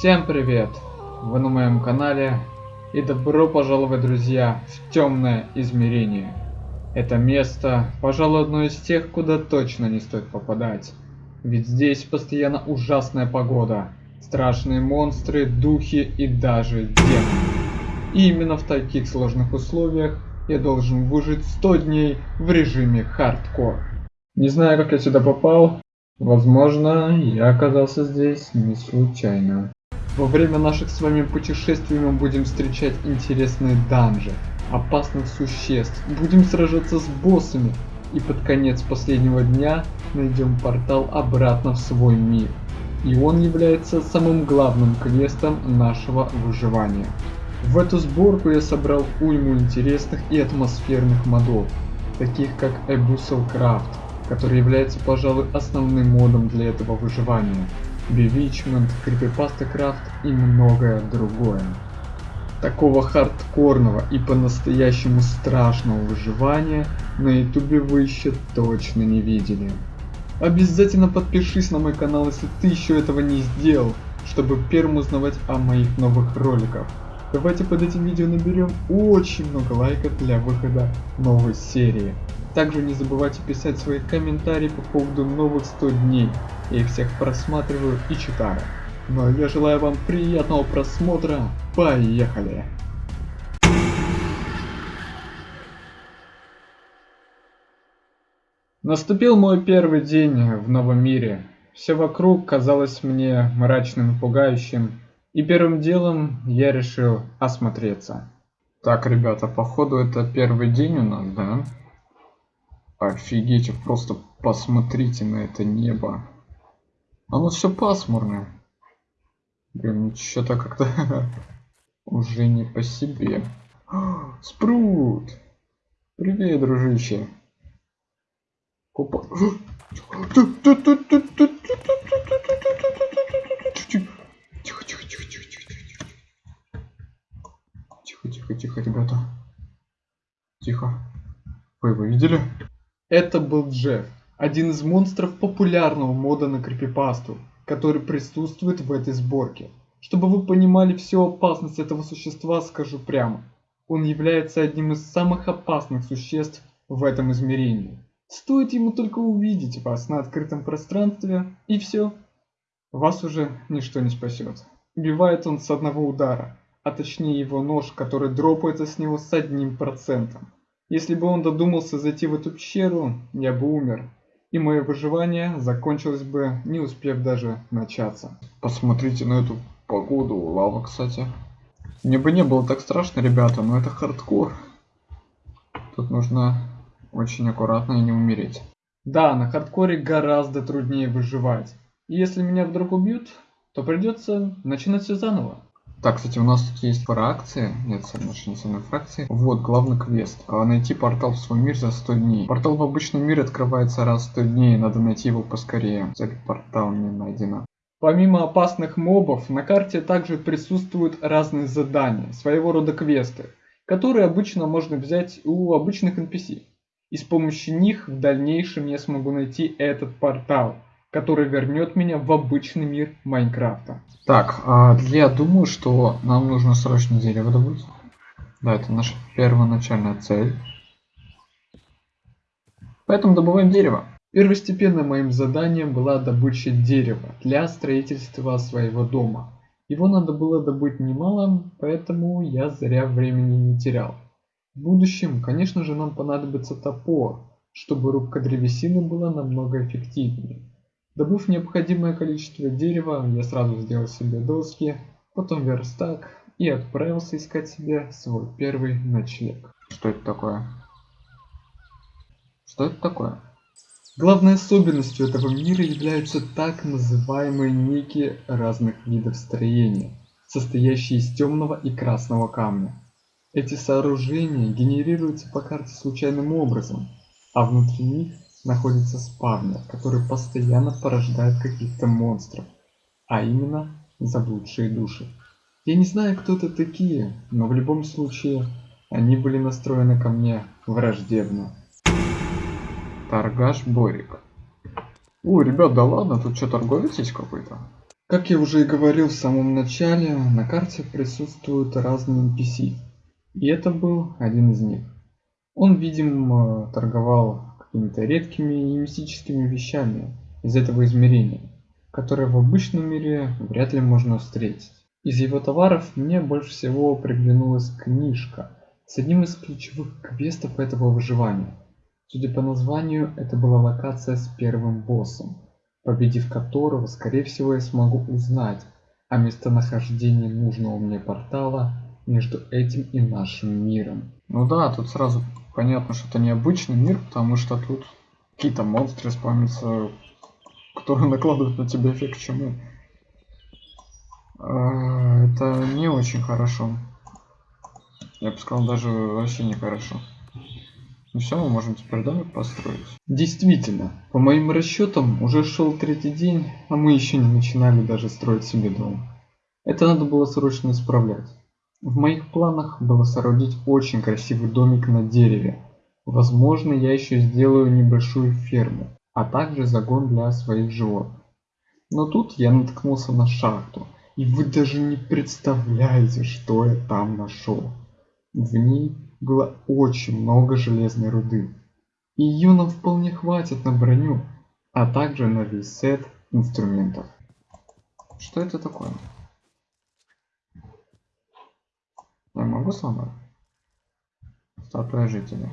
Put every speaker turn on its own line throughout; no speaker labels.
Всем привет! Вы на моем канале и добро пожаловать, друзья, в темное измерение. Это место, пожалуй, одно из тех, куда точно не стоит попадать. Ведь здесь постоянно ужасная погода, страшные монстры, духи и даже демоны. И именно в таких сложных условиях я должен выжить 100 дней в режиме хардкор. Не знаю, как я сюда попал. Возможно, я оказался здесь не случайно. Во время наших с вами путешествий мы будем встречать интересные данжи, опасных существ, будем сражаться с боссами и под конец последнего дня найдем портал обратно в свой мир. И он является самым главным квестом нашего выживания. В эту сборку я собрал уйму интересных и атмосферных модов, таких как Abyssal Craft, который является, пожалуй, основным модом для этого выживания. Bewitchment, Creepypasta Craft и многое другое. Такого хардкорного и по-настоящему страшного выживания на ютубе вы еще точно не видели. Обязательно подпишись на мой канал, если ты еще этого не сделал, чтобы первым узнавать о моих новых роликах. Давайте под этим видео наберем очень много лайков для выхода новой серии. Также не забывайте писать свои комментарии по поводу новых 100 дней. Я их всех просматриваю и читаю. Ну а я желаю вам приятного просмотра. Поехали! Наступил мой первый день в новом мире. Все вокруг казалось мне мрачным и пугающим. И первым делом я решил осмотреться. Так, ребята, походу это первый день у нас, да? Офигеть, просто посмотрите на это небо. Оно все пасмурное. Блин, что-то как-то уже не по себе. Спрут! Привет, дружище. Опа. Тихо, тихо, тихо, тихо, тихо, тихо. Тихо, тихо, тихо, ребята. Тихо. Вы его видели? Это был Джефф, один из монстров популярного мода на крипипасту, который присутствует в этой сборке. Чтобы вы понимали всю опасность этого существа, скажу прямо. Он является одним из самых опасных существ в этом измерении. Стоит ему только увидеть вас на открытом пространстве, и все. Вас уже ничто не спасет. Убивает он с одного удара, а точнее его нож, который дропается с него с одним процентом. Если бы он додумался зайти в эту пещеру, я бы умер. И мое выживание закончилось бы, не успев даже начаться. Посмотрите на эту погоду. Лава, кстати. Мне бы не было так страшно, ребята, но это хардкор. Тут нужно очень аккуратно и не умереть. Да, на хардкоре гораздо труднее выживать. И если меня вдруг убьют, то придется начинать все заново. Так, кстати, у нас тут есть фракции. Нет, не самой фракции. Вот, главный квест. А, найти портал в свой мир за 100 дней. Портал в обычном мире открывается раз в 100 дней. Надо найти его поскорее. Цель портал не найдена. Помимо опасных мобов, на карте также присутствуют разные задания, своего рода квесты, которые обычно можно взять у обычных NPC. И с помощью них в дальнейшем я смогу найти этот портал который вернет меня в обычный мир Майнкрафта. Так, а я думаю, что нам нужно срочно дерево добыть. Да, это наша первоначальная цель. Поэтому добываем дерево. Первостепенным моим заданием была добыча дерева для строительства своего дома. Его надо было добыть немало, поэтому я зря времени не терял. В будущем, конечно же, нам понадобится топор, чтобы рубка древесины была намного эффективнее. Добыв необходимое количество дерева, я сразу сделал себе доски, потом верстак и отправился искать себе свой первый ночлег. Что это такое? Что это такое? Главной особенностью этого мира являются так называемые ники разных видов строения, состоящие из темного и красного камня. Эти сооружения генерируются по карте случайным образом, а внутри них находится спавнер, который постоянно порождает каких-то монстров, а именно заблудшие души. Я не знаю, кто это такие, но в любом случае они были настроены ко мне враждебно. Торгаш Борик. О, ребят, да ладно, тут что, торговец есть какой-то? Как я уже и говорил в самом начале, на карте присутствуют разные NPC. И это был один из них. Он, видимо, торговал какими-то редкими и мистическими вещами из этого измерения, которые в обычном мире вряд ли можно встретить. Из его товаров мне больше всего приглянулась книжка с одним из ключевых квестов этого выживания. Судя по названию, это была локация с первым боссом победив которого, скорее всего, я смогу узнать о местонахождении нужного мне портала между этим и нашим миром. Ну да, тут сразу понятно, что это необычный мир, потому что тут какие-то монстры спамятся, которые накладывают на тебя эффект чумы. А, это не очень хорошо. Я бы сказал, даже вообще не хорошо. Ну все, мы можем теперь домик построить. Действительно, по моим расчетам, уже шел третий день, а мы еще не начинали даже строить себе дом. Это надо было срочно исправлять. В моих планах было соорудить очень красивый домик на дереве. Возможно, я еще сделаю небольшую ферму, а также загон для своих животных. Но тут я наткнулся на шахту, и вы даже не представляете, что я там нашел. В ней было очень много железной руды. И ее нам вполне хватит на броню, а также на весь сет инструментов. Что это такое? Я могу сломать? Статуя жителя.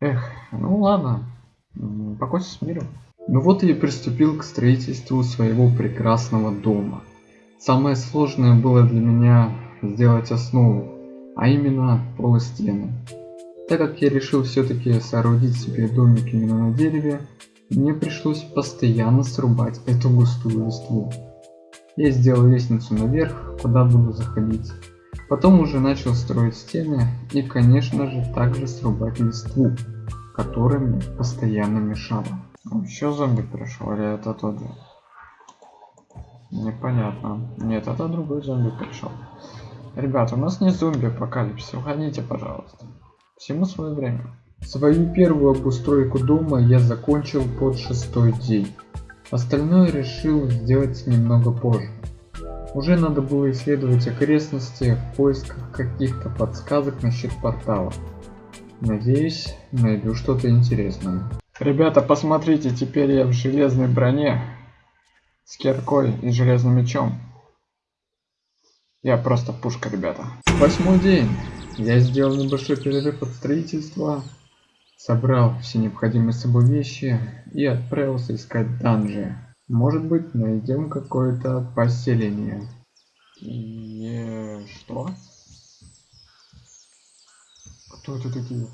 Эх, ну ладно. Покойся с миром. Ну вот я приступил к строительству своего прекрасного дома. Самое сложное было для меня сделать основу, а именно полостены. Так как я решил все-таки соорудить себе домик именно на дереве, мне пришлось постоянно срубать эту густую листву. Я сделал лестницу наверх, куда буду заходить. Потом уже начал строить стены и конечно же также срубать листву, которая мне постоянно мешала. Еще зомби пришел или это тот же? Непонятно. Нет, это другой зомби пришел. Ребята, у нас не зомби апокалипсис, уходите, пожалуйста. Всему свое время. Свою первую обустройку дома я закончил под шестой день. Остальное решил сделать немного позже. Уже надо было исследовать окрестности в поисках каких-то подсказок насчет портала. Надеюсь, найду что-то интересное. Ребята, посмотрите, теперь я в железной броне с киркой и железным мечом. Я просто пушка, ребята. Восьмой день. Я сделал небольшой перерыв от строительства, собрал все необходимые с собой вещи и отправился искать данжи. Может быть, найдем какое-то поселение. И что? Кто это такие?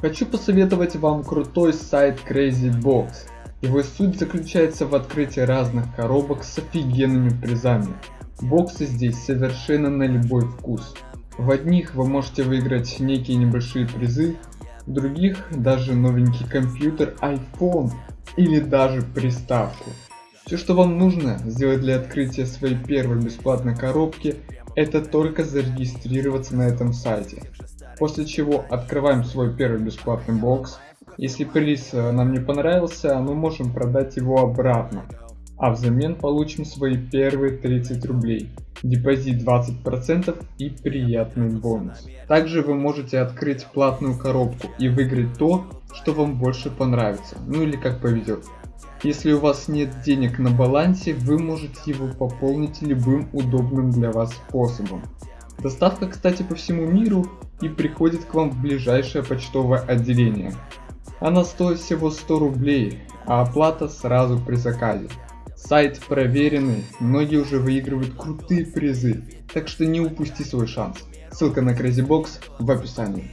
Хочу посоветовать вам крутой сайт Crazy Box. Его суть заключается в открытии разных коробок с офигенными призами. Боксы здесь совершенно на любой вкус. В одних вы можете выиграть некие небольшие призы, других даже новенький компьютер iPhone или даже приставку. Все что вам нужно сделать для открытия своей первой бесплатной коробки, это только зарегистрироваться на этом сайте. После чего открываем свой первый бесплатный бокс. Если приз э, нам не понравился, мы можем продать его обратно а взамен получим свои первые 30 рублей, депозит 20% и приятный бонус. Также вы можете открыть платную коробку и выиграть то, что вам больше понравится, ну или как повезет. Если у вас нет денег на балансе, вы можете его пополнить любым удобным для вас способом. Доставка, кстати, по всему миру и приходит к вам в ближайшее почтовое отделение. Она стоит всего 100 рублей, а оплата сразу при заказе. Сайт проверенный, многие уже выигрывают крутые призы, так что не упусти свой шанс. Ссылка на CrazyBox в описании.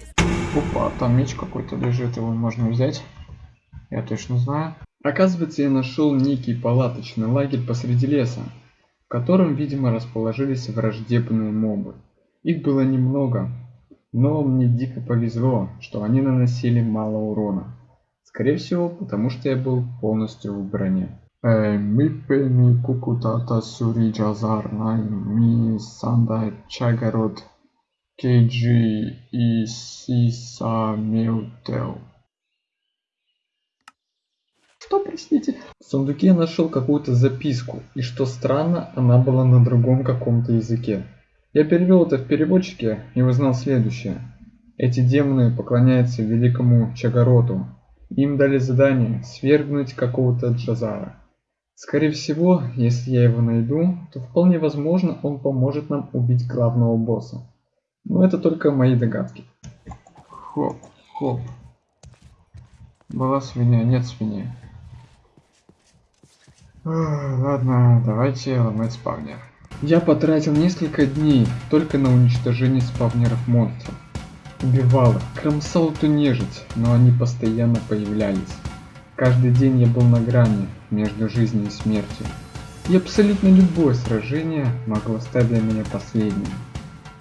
Опа, там меч какой-то лежит, его можно взять. Я точно знаю. Оказывается, я нашел некий палаточный лагерь посреди леса, в котором, видимо, расположились враждебные мобы. Их было немного, но мне дико повезло, что они наносили мало урона. Скорее всего, потому что я был полностью в броне. Mipeni Kukutata Suri Jazar Nine Mi Sanda Chagarot KG и Сиса Милтел. Что, простите? В сундуке я нашел какую-то записку, и что странно, она была на другом каком-то языке. Я перевел это в переводчике и узнал следующее. Эти демоны поклоняются великому Чагароту. Им дали задание свергнуть какого-то Джазара. Скорее всего, если я его найду, то вполне возможно он поможет нам убить главного босса. Но это только мои догадки. Хоп, хоп. Была свинья, нет свиньи. Ладно, давайте ломать спавнер. Я потратил несколько дней только на уничтожение спавнеров монстров. Убивал их, кромсал эту нежить, но они постоянно появлялись. Каждый день я был на грани между жизнью и смертью. И абсолютно любое сражение могло стать для меня последним.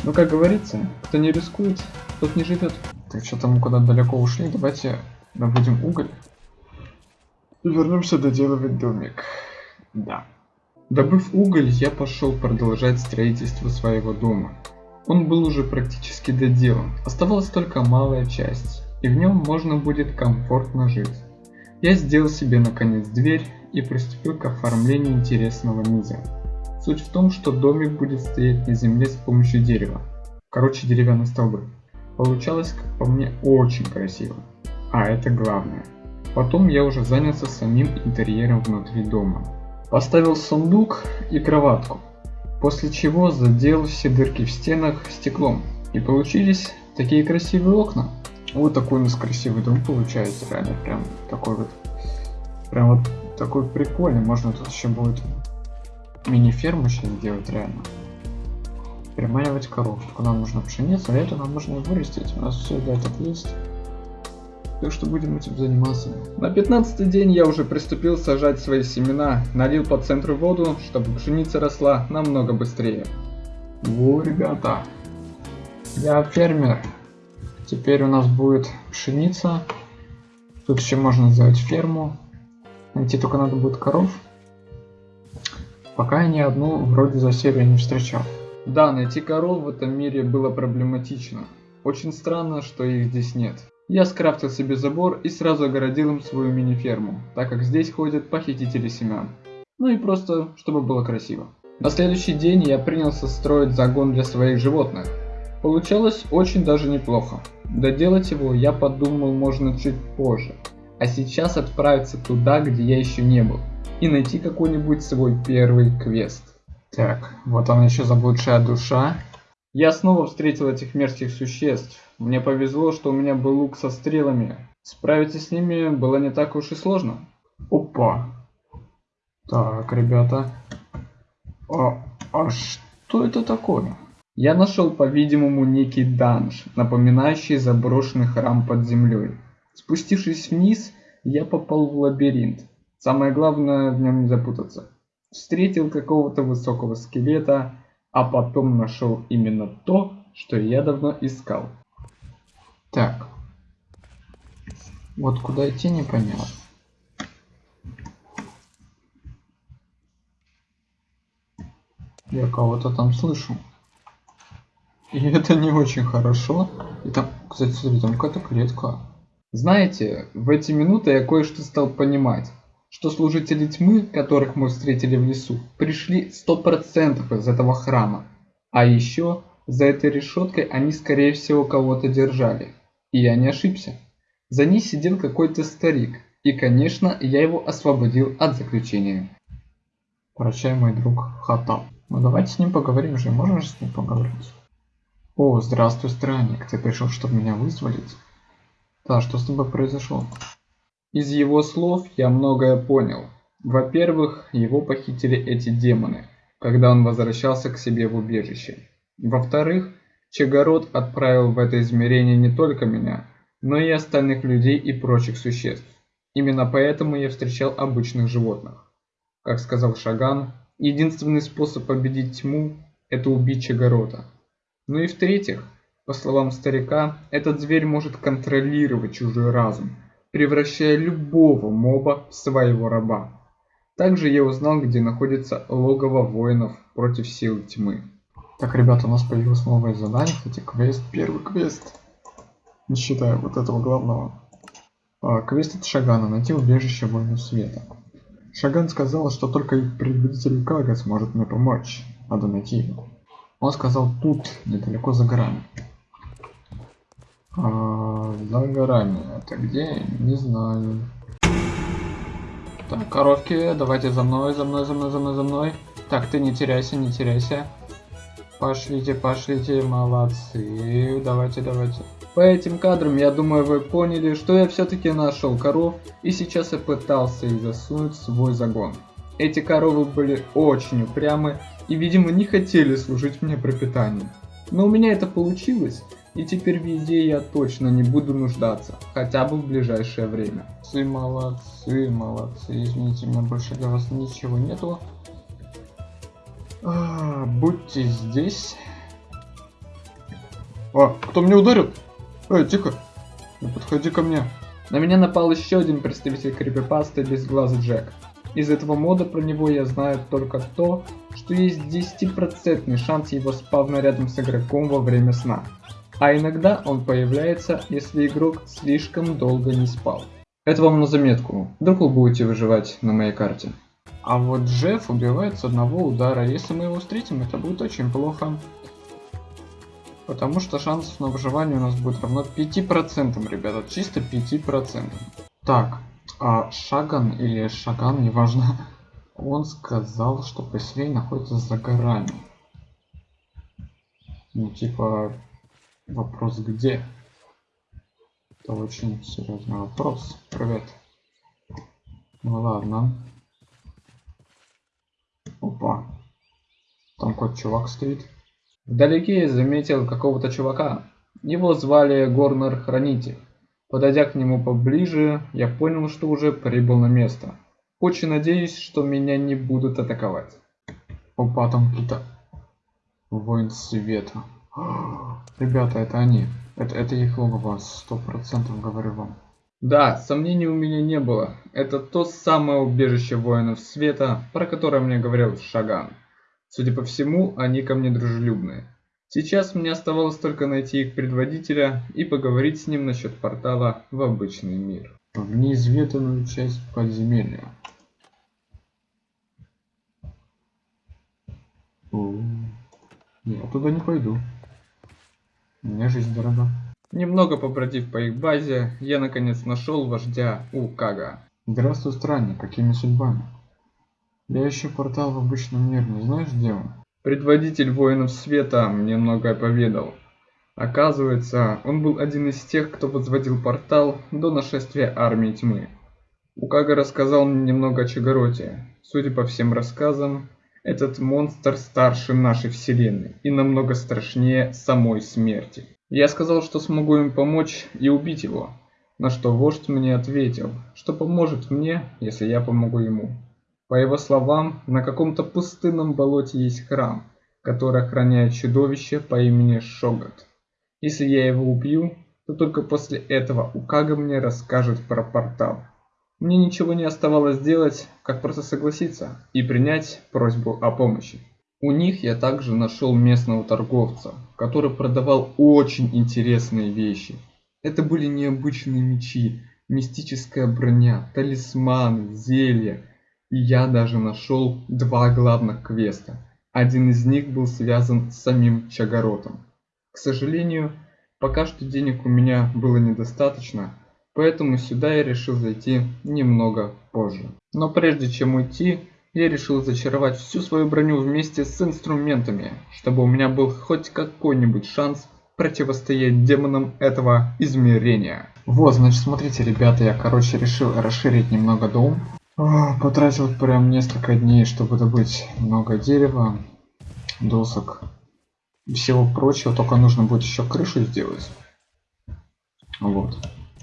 Но как говорится, кто не рискует, тот не живет. Так что там куда далеко ушли, давайте добудем уголь. И вернемся доделывать домик. Да. Добыв уголь, я пошел продолжать строительство своего дома. Он был уже практически доделан, оставалась только малая часть, и в нем можно будет комфортно жить. Я сделал себе наконец дверь и приступил к оформлению интересного низа. Суть в том, что домик будет стоять на земле с помощью дерева. Короче, деревянные столбы. Получалось, как по мне, очень красиво. А это главное. Потом я уже занялся самим интерьером внутри дома. Поставил сундук и кроватку, после чего задел все дырки в стенах стеклом. И получились такие красивые окна. Вот такой у нас красивый дом получается, реально прям такой вот, прям вот такой прикольный. Можно тут еще будет мини-ферму сейчас сделать реально. Приманивать коров. Только нам нужно пшеницу, а это нам нужно вырастить. У нас все для этого есть. Так что будем этим заниматься. На 15 день я уже приступил сажать свои семена, налил по центру воду, чтобы пшеница росла намного быстрее. Во, ребята, я фермер. Теперь у нас будет пшеница. Тут еще можно сделать ферму. Найти только надо будет коров. Пока я ни одну вроде за серию не встречал. Да, найти коров в этом мире было проблематично. Очень странно, что их здесь нет. Я скрафтил себе забор и сразу огородил им свою мини-ферму, так как здесь ходят похитители семян. Ну и просто, чтобы было красиво. На следующий день я принялся строить загон для своих животных. Получалось очень даже неплохо. Доделать его я подумал можно чуть позже. А сейчас отправиться туда, где я еще не был. И найти какой-нибудь свой первый квест. Так, вот она еще заблудшая душа. Я снова встретил этих мерзких существ. Мне повезло, что у меня был лук со стрелами. Справиться с ними было не так уж и сложно. Опа. Так, ребята. А, а что это такое? Я нашел, по-видимому, некий данж, напоминающий заброшенный храм под землей. Спустившись вниз, я попал в лабиринт. Самое главное в нем не запутаться. Встретил какого-то высокого скелета, а потом нашел именно то, что я давно искал. Так. Вот куда идти непонятно. Я кого-то там слышу. И это не очень хорошо. И там, кстати, смотри, там какая-то клетка. Знаете, в эти минуты я кое-что стал понимать что служители тьмы, которых мы встретили в лесу, пришли 100% из этого храма. А еще за этой решеткой они скорее всего кого-то держали. И я не ошибся. За ней сидел какой-то старик. И конечно я его освободил от заключения. Прощай мой друг Хатал. Ну давайте с ним поговорим же, можно же с ним поговорить? О, здравствуй, странник, ты пришел, чтобы меня вызволить? Да, что с тобой произошло? Из его слов я многое понял. Во-первых, его похитили эти демоны, когда он возвращался к себе в убежище. Во-вторых, Чегород отправил в это измерение не только меня, но и остальных людей и прочих существ. Именно поэтому я встречал обычных животных. Как сказал Шаган, единственный способ победить тьму – это убить Чегорода. Ну и в-третьих, по словам старика, этот зверь может контролировать чужой разум – превращая любого моба в своего раба. Также я узнал, где находится логово воинов против сил тьмы. Так, ребята, у нас появилось новое задание, кстати, квест, первый квест. Не считая вот этого главного. А, квест от Шагана. Найти убежище воинов света. Шаган сказал, что только предводитель Кага сможет мне помочь. Надо найти его. Он сказал тут, недалеко за горами. А, за горами. Это где? Не знаю. Так, коровки, давайте за мной, за мной, за мной, за мной, за мной. Так, ты не теряйся, не теряйся. Пошлите, пошлите, молодцы. Давайте, давайте. По этим кадрам, я думаю, вы поняли, что я все-таки нашел коров, и сейчас я пытался их засунуть в свой загон. Эти коровы были очень упрямы и, видимо, не хотели служить мне пропитанием. Но у меня это получилось, и теперь в еде я точно не буду нуждаться, хотя бы в ближайшее время. Молодцы, молодцы, молодцы, извините, у меня больше для вас ничего нету. А, будьте здесь. А, кто мне ударил? Эй, тихо, не подходи ко мне. На меня напал еще один представитель крипипасты без глаза Джек. Из этого мода про него я знаю только то, что есть 10% шанс его спавна рядом с игроком во время сна а иногда он появляется, если игрок слишком долго не спал. Это вам на заметку, вдруг вы будете выживать на моей карте. А вот Джефф убивает с одного удара, если мы его встретим, это будет очень плохо. Потому что шансов на выживание у нас будет равно 5%, ребята, чисто 5%. Так, а Шаган или Шаган, неважно, он сказал, что поселение находится за горами. Ну, типа, Вопрос где? Это очень серьезный вопрос. Привет. Ну ладно. Опа. Там какой чувак стоит. Вдалеке заметил какого-то чувака. Его звали Горнер Хранитель. Подойдя к нему поближе, я понял, что уже прибыл на место. Очень надеюсь, что меня не будут атаковать. Опа, там какие-то воин света. Ребята, это они. Это, это их логово, сто процентов говорю вам. Да, сомнений у меня не было. Это то самое убежище воинов света, про которое мне говорил Шаган. Судя по всему, они ко мне дружелюбные. Сейчас мне оставалось только найти их предводителя и поговорить с ним насчет портала в обычный мир. В неизведанную часть подземелья. О, я туда не пойду. Мне жизнь дорога. Немного побродив по их базе, я наконец нашел вождя Укага. Здравствуй, странник, какими судьбами? Я ищу портал в обычном мире, не знаешь где он? Предводитель воинов света мне многое поведал. Оказывается, он был один из тех, кто возводил портал до нашествия армии тьмы. Укага рассказал мне немного о Чагороте. Судя по всем рассказам, этот монстр старше нашей вселенной и намного страшнее самой смерти. Я сказал, что смогу им помочь и убить его, на что вождь мне ответил, что поможет мне, если я помогу ему. По его словам, на каком-то пустынном болоте есть храм, который охраняет чудовище по имени Шогат. Если я его убью, то только после этого Укага мне расскажет про портал. Мне ничего не оставалось делать, как просто согласиться и принять просьбу о помощи. У них я также нашел местного торговца, который продавал очень интересные вещи. Это были необычные мечи, мистическая броня, талисманы, зелья. Я даже нашел два главных квеста. Один из них был связан с самим Чагоротом. К сожалению, пока что денег у меня было недостаточно, поэтому сюда я решил зайти немного позже. Но прежде чем уйти, я решил зачаровать всю свою броню вместе с инструментами, чтобы у меня был хоть какой-нибудь шанс противостоять демонам этого измерения. Вот, значит, смотрите, ребята, я, короче, решил расширить немного дом. О, потратил прям несколько дней, чтобы добыть много дерева, досок всего прочего. Только нужно будет еще крышу сделать. Вот.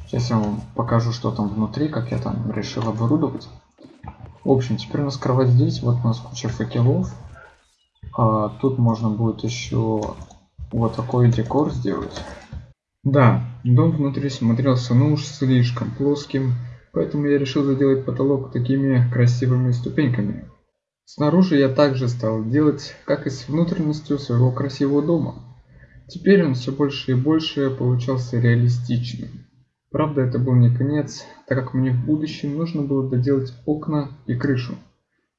Сейчас я вам покажу, что там внутри, как я там решил оборудовать. В общем, теперь у нас кровать здесь. Вот у нас куча факелов. А, тут можно будет еще вот такой декор сделать. Да, дом внутри смотрелся ну уж слишком плоским, поэтому я решил заделать потолок такими красивыми ступеньками. Снаружи я также стал делать, как и с внутренностью своего красивого дома. Теперь он все больше и больше получался реалистичным. Правда, это был не конец, так как мне в будущем нужно было доделать окна и крышу.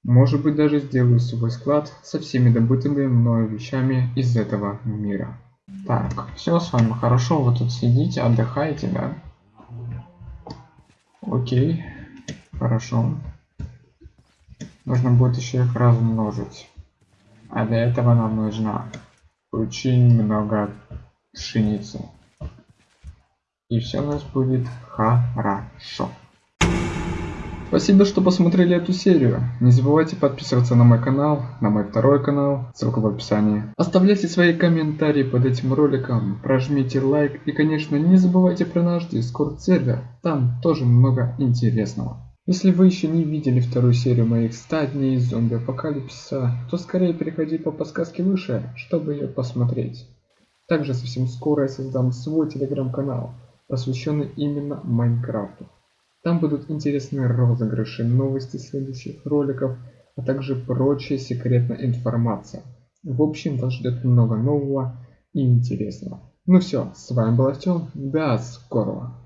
Может быть, даже сделаю свой склад со всеми добытыми мною вещами из этого мира. Так, все с вами хорошо, вы тут сидите, отдыхаете, да? Окей, хорошо. Нужно будет еще их размножить. А для этого нам нужно очень много пшеницы. И все у нас будет хорошо. Спасибо, что посмотрели эту серию. Не забывайте подписываться на мой канал, на мой второй канал, ссылка в описании. Оставляйте свои комментарии под этим роликом, прожмите лайк и, конечно, не забывайте про наш дискорд сервер, там тоже много интересного. Если вы еще не видели вторую серию моих 100 дней зомби апокалипсиса, то скорее переходи по подсказке выше, чтобы ее посмотреть. Также совсем скоро я создам свой телеграм-канал, посвященный именно Майнкрафту. Там будут интересные розыгрыши, новости следующих роликов, а также прочая секретная информация. В общем, вас ждет много нового и интересного. Ну все, с вами был Артем, до скорого.